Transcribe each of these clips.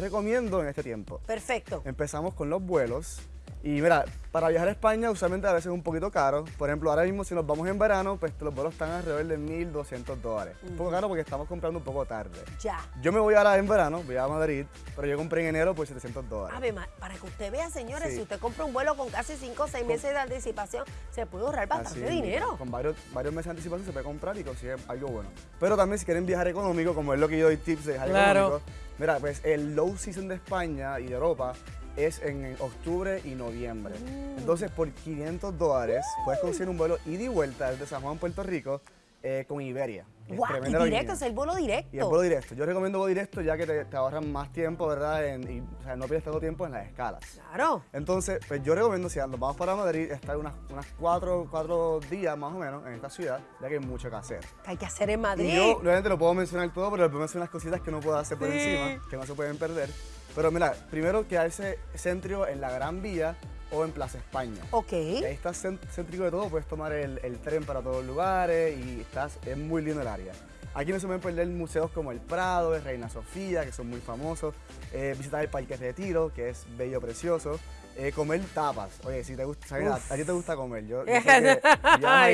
recomiendo en este tiempo. Perfecto. Empezamos con los vuelos. Y mira, para viajar a España usualmente a veces es un poquito caro. Por ejemplo, ahora mismo si nos vamos en verano, pues los vuelos están alrededor de 1.200 dólares. Un poco caro porque estamos comprando un poco tarde. Ya. Yo me voy ahora en verano, voy a Madrid, pero yo compré en enero por 700 dólares. A ver, para que usted vea, señores, Sí. si usted compra un vuelo con casi 5 o 6 meses de anticipación, se puede ahorrar bastante Así, dinero. Con varios, varios meses de anticipación se puede comprar y consigue algo bueno. Pero también si quieren viajar económico, como es lo que yo doy tips de viajar Claro. económico, mira, pues el low season de España y de Europa es en octubre y noviembre. Mm. Entonces, por 500 dólares puedes conseguir un vuelo ida y vuelta desde San Juan, Puerto Rico, eh, con Iberia. que Guau, y directo, es el vuelo directo. Y el vuelo directo. Yo recomiendo vuelo directo ya que te, te ahorran más tiempo, ¿verdad? En- y, o sea, no pierdes tanto tiempo en las escalas. Claro. Entonces, pues yo recomiendo, si nos vamos para Madrid, estar unas, unas cuatro, cuatro días más o menos en esta ciudad, ya que hay mucho que hacer. Que hay que hacer en Madrid. Y yo, obviamente, lo puedo mencionar todo, pero le puedo mencionar unas cositas que no puedo hacer por Sí. encima, que no se pueden perder. Pero mira, primero quedarse céntrico en la Gran Vía o en Plaza España. Ok. Ahí estás cén- céntrico de todo, puedes tomar el, el tren para todos los lugares y estás, es muy lindo el área. Aquí no se pueden perder museos como el Prado, el Reina Sofía, que son muy famosos, eh, visitar el Parque Retiro, que es bello, precioso, eh, comer tapas. Oye, si te gusta, ¿sabes? A, ti te gusta comer, yo, yo sé que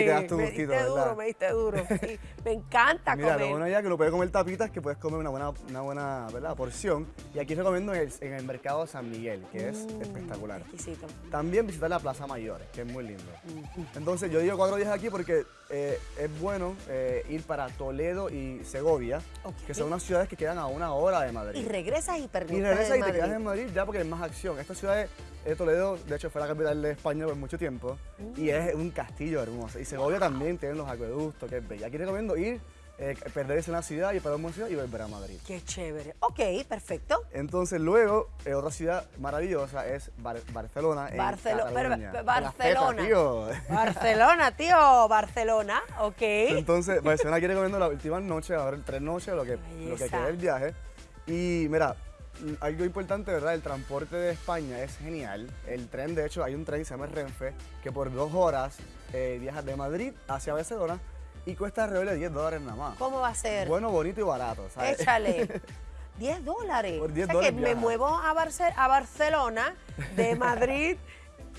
y te das tu me gustito, diste duro, me diste duro. Sí, me encanta Mira, comer. lo bueno ya que lo puedes comer tapitas, que puedes comer una buena, una buena ¿verdad? porción. Y aquí recomiendo en el, en el mercado San Miguel, que es Mm, espectacular. Exquisito. También visitar la Plaza Mayor, que es muy lindo. Entonces yo digo cuatro días aquí porque eh, es bueno eh, ir para Toledo y Segovia, que son unas ciudades que quedan a una hora de Y Madrid. regresas y pernoctas Y regresas y te quedas en Madrid ya porque hay más acción. Esta ciudad de Toledo, de hecho, fue la capital de España por mucho tiempo y es un castillo hermoso. Y Segovia también tiene los acueductos, que es bella. Aquí recomiendo ir, eh, perderse en la ciudad y para una ciudad y volver a Madrid. Qué chévere. Ok, perfecto. Entonces luego, eh, otra ciudad maravillosa es Bar- Barcelona. en Barcelo- Cataluña. pero- Barcelona. tío. Barcelona, tío. Barcelona, ok. Entonces, Barcelona aquí recomiendo las últimas noches, ahora tres noches, lo que, lo que queda del viaje. Y mira, algo importante, ¿verdad? El transporte de España es genial. El tren, de hecho, hay un tren que se llama el Renfe, que por dos horas eh, viaja de Madrid hacia Barcelona y cuesta alrededor de 10 dólares nada más. ¿Cómo va a ser? Bueno, bonito y barato, ¿sabes? Échale. 10 dólares. Por 10 o sea dólares que me muevo a, Barce- a Barcelona de Madrid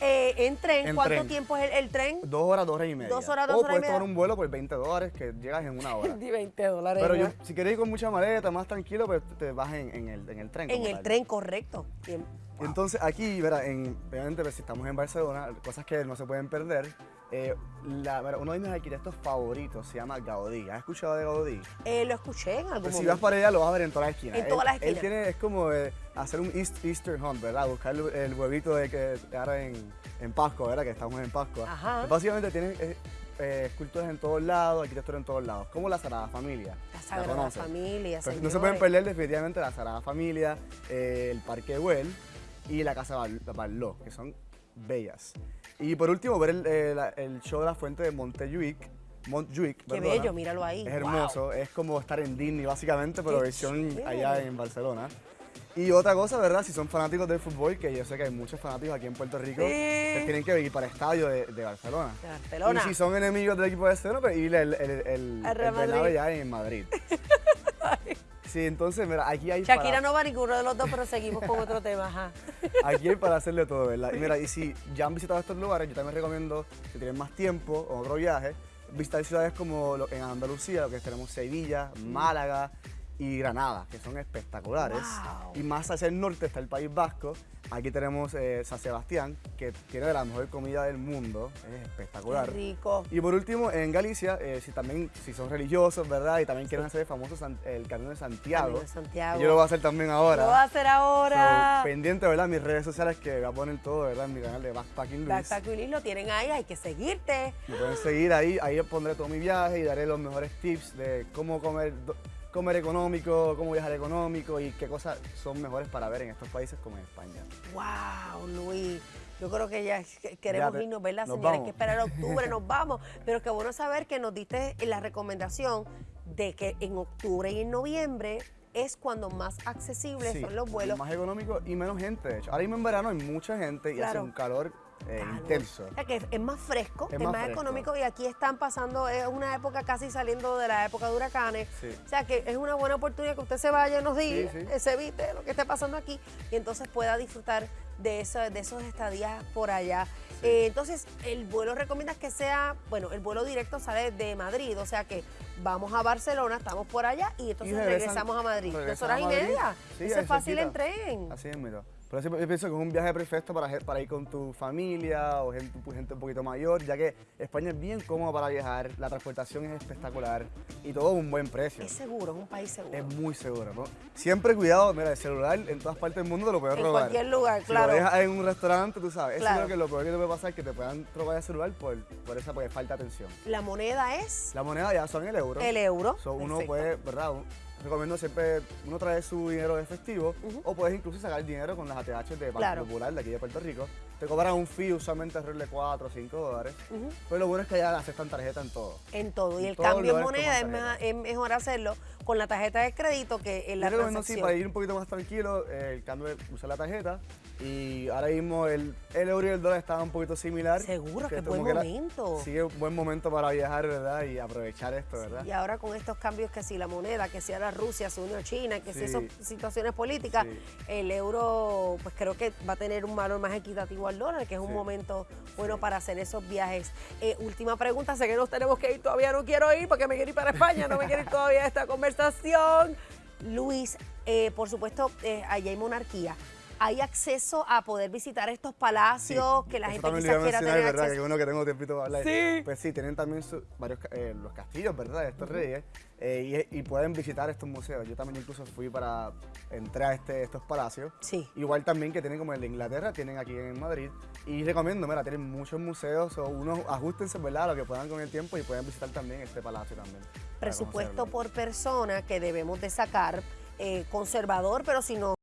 eh, en tren. En ¿Cuánto tren. tiempo es el, el tren? Dos horas, dos horas y media. Dos horas, dos o horas y puedes media. tomar un vuelo por 20 dólares que llegas en una hora. Di 20 dólares. Pero yo, si quieres ir con mucha maleta, más tranquilo, pues te vas en, en el, en el tren. En el tal. tren, correcto. Bien. Entonces aquí, verá, en, obviamente pues, si estamos en Barcelona, cosas que no se pueden perder. Eh, la- uno de mis arquitectos favoritos se llama Gaudí. ¿Has escuchado de Gaudí? Eh, lo escuché en algún Pues si momento. vas para allá lo vas a ver en todas las esquinas. En todas Él- las Él esquinas. tiene, es como eh, hacer un East, Easter hunt, ¿verdad? Buscar el, el huevito de que ahora en, en Pascua, ¿verdad? Que estamos en Pascua. Ajá. Pues, básicamente tiene eh, eh, esculturas en todos lados, arquitectura en todos lados, como la Sagrada Familia. La Sagrada conoces? Familia, Pues no se pueden perder definitivamente la Sagrada Familia, eh, el Parque Güell y la Casa Bar- Barló, que son bellas. Y por último, ver el, eh, el show de la fuente de Montjuic. Montjuic, Qué perdona. bello, míralo ahí. Es Wow. hermoso, es como estar en Disney básicamente, pero Qué versión chévere. allá en Barcelona. Y otra cosa, ¿verdad? Si son fanáticos del fútbol, que yo sé que hay muchos fanáticos aquí en Puerto Rico, Sí. pues tienen que ir para el estadio de, de Barcelona. De Barcelona. Y si son enemigos del equipo de Barcelona, pues ir el, el, el, Real el Bernabéu Madrid. ya en Madrid. sí, entonces, mira, aquí hay Shakira para, no va a ninguno de los dos, pero seguimos con otro tema. Ajá. aquí hay para hacerle todo, ¿verdad? Y mira, y si ya han visitado estos lugares, yo también recomiendo, si tienen más tiempo o otro viaje, visitar ciudades como en Andalucía, lo que tenemos Sevilla, Málaga y Granada, que son espectaculares. Wow. Y más hacia el norte está el País Vasco. Aquí tenemos eh, San Sebastián, que tiene de la mejor comida del mundo. Es espectacular. Qué rico. Y por último, en Galicia, eh, si también si son religiosos, ¿verdad? Y también quieren hacer el famoso San- el Camino de Santiago. Camino de Santiago. Yo lo voy a hacer también ahora. Lo va a hacer ahora. So, pendiente, ¿verdad? Mis redes sociales que voy a poner todo, ¿verdad? En mi canal de Backpacking Luis. Backpack Willis lo tienen ahí, hay que seguirte. Me pueden seguir ahí, ahí pondré todo mi viaje y daré los mejores tips de cómo comer, comer económico, cómo viajar económico y qué cosas son mejores para ver en estos países como en España. Wow, Luis. Yo creo que ya que- queremos Ya te- irnos, ¿verdad, señores? Hay vamos. que esperar a octubre, nos vamos. Pero qué bueno saber que nos diste la recomendación de que en octubre y en noviembre es cuando más accesibles Sí, son los vuelos. Más económico y menos gente, de hecho. Ahora mismo en verano hay mucha gente y hace un calor eh, intenso. O sea que es, es más fresco, Es es, más económico y aquí están pasando, es una época casi saliendo de la época de huracanes. Sí. O sea que es una buena oportunidad que usted se vaya unos días, Sí, sí. eh, se evite lo que esté pasando aquí y entonces pueda disfrutar de, eso, de esos estadías por allá. Eh, entonces, el vuelo recomiendas que sea, bueno, el vuelo directo sale de Madrid, o sea que vamos a Barcelona, estamos por allá y entonces regresan- regresamos a Madrid. Dos horas y media. Eso es fácil en tren. Así es, mira. Por eso yo pienso que es un viaje perfecto para, para ir con tu familia o gente, gente un poquito mayor, ya que España es bien cómodo para viajar, la transportación es espectacular y todo a un buen precio. Es seguro, es un país seguro. Es muy seguro, ¿no? Siempre cuidado, mira, el celular en todas partes del mundo te lo pueden En robar. cualquier lugar, si claro. lo dejas en un restaurante, tú sabes, Claro. eso es lo que lo peor que te puede pasar, que te puedan robar el celular por, por esa porque falta de atención. La moneda es La moneda ya son el euro. el euro. So, uno puede, ¿verdad? Recomiendo siempre uno traer su dinero de efectivo o puedes incluso sacar dinero con las ATH de Banco Claro. Popular de aquí de Puerto Rico. Te cobran un fee usualmente alrededor de 4 o 5 dólares. Pero lo bueno es que ya aceptan tarjeta en todo. En todo. Y el cambio en moneda es, mejor hacerlo con la tarjeta de crédito que en la Yo recomiendo sí, transacción. para ir un poquito más tranquilo, el cambio de usar la tarjeta. Y ahora mismo el, el euro y el dólar estaban un poquito similar. Seguro, que buen que la- momento. Sí, es un buen momento para viajar, ¿verdad? Y aprovechar esto, ¿verdad? Y ahora con estos cambios que si la moneda, que si ahora Rusia se unió a China, que si Sí. esas situaciones políticas, el euro pues creo que va a tener un valor más equitativo al dólar, que es un Sí. momento bueno para hacer esos viajes. Eh, última pregunta, sé que nos tenemos que ir, todavía no quiero ir porque me quiero ir para España, no me quiero ir todavía a esta conversación. Luis, eh, por supuesto, eh, allá hay monarquía. ¿Hay acceso a poder visitar estos palacios que la gente quizás quiera mencionar, tener ¿verdad? acceso? Que uno que tengo tiempito para hablar. Sí. Pues sí, tienen también su- varios eh, los castillos, ¿verdad? De estos reyes. eh, y, y pueden visitar estos museos. Yo también incluso fui para entrar a este, estos palacios. Sí. Igual también que tienen como el de Inglaterra, tienen aquí en Madrid. Y recomiendo, mira, tienen muchos museos. O unos ajustense, ¿verdad? A lo que puedan con el tiempo y pueden visitar también este palacio también. Presupuesto por persona que debemos de sacar, eh, conservador, pero si no